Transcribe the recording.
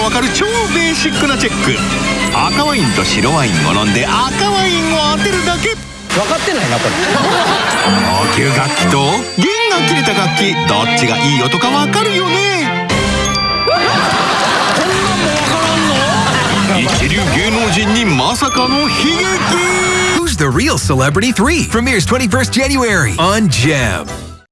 わかる超ベーシックなチェック。赤ワインと白ワインを飲んで赤ワインを当てるだけ。分かってないなこれ。高級楽器と弦が切れた楽器。どっちがいい音かわかるよね。一流芸能人にまさかの悲劇。Who's the real celebrity 3 premieres 21st January on Gem.